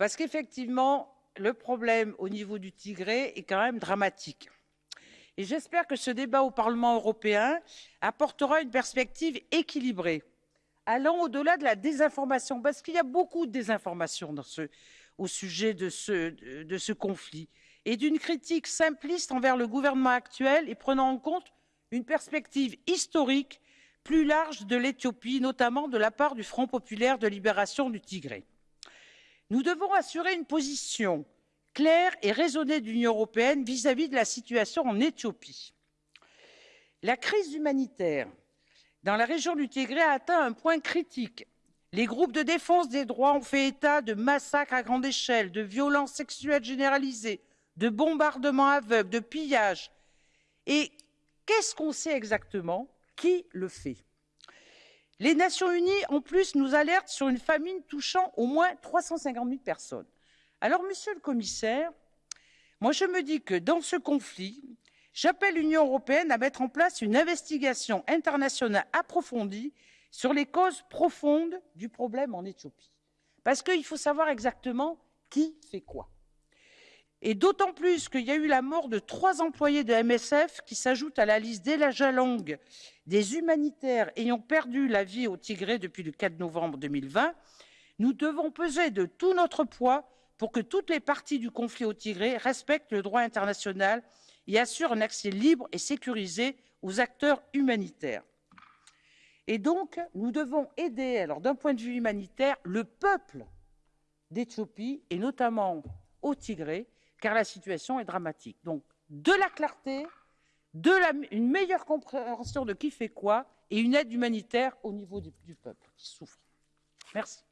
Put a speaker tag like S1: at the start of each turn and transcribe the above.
S1: Parce qu'effectivement, le problème au niveau du Tigré est quand même dramatique. Et j'espère que ce débat au Parlement européen apportera une perspective équilibrée, allant au-delà de la désinformation, parce qu'il y a beaucoup de désinformation au sujet de ce, de ce conflit, et d'une critique simpliste envers le gouvernement actuel et prenant en compte une perspective historique plus large de l'Éthiopie, notamment de la part du Front populaire de libération du Tigré. Nous devons assurer une position claire et raisonnée de l'Union européenne vis-à-vis de la situation en Éthiopie. La crise humanitaire dans la région du Tigré a atteint un point critique. Les groupes de défense des droits ont fait état de massacres à grande échelle, de violences sexuelles généralisées, de bombardements aveugles, de pillages. Et qu'est-ce qu'on sait exactement? Qui le fait? Les Nations Unies, en plus, nous alertent sur une famine touchant au moins 350 000 personnes. Alors, monsieur le commissaire, moi je me dis que dans ce conflit, j'appelle l'Union européenne à mettre en place une investigation internationale approfondie sur les causes profondes du problème en Éthiopie. Parce qu'il faut savoir exactement qui fait quoi. Et d'autant plus qu'il y a eu la mort de trois employés de MSF qui s'ajoutent à la liste déjà longue des humanitaires ayant perdu la vie au Tigré depuis le 4 novembre 2020, nous devons peser de tout notre poids pour que toutes les parties du conflit au Tigré respectent le droit international et assurent un accès libre et sécurisé aux acteurs humanitaires. Et donc, nous devons aider, alors d'un point de vue humanitaire, le peuple d'Éthiopie, et notamment au Tigré, car la situation est dramatique. Donc, de la clarté, une meilleure compréhension de qui fait quoi et une aide humanitaire au niveau du peuple qui souffre. Merci.